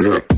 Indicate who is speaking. Speaker 1: Yeah.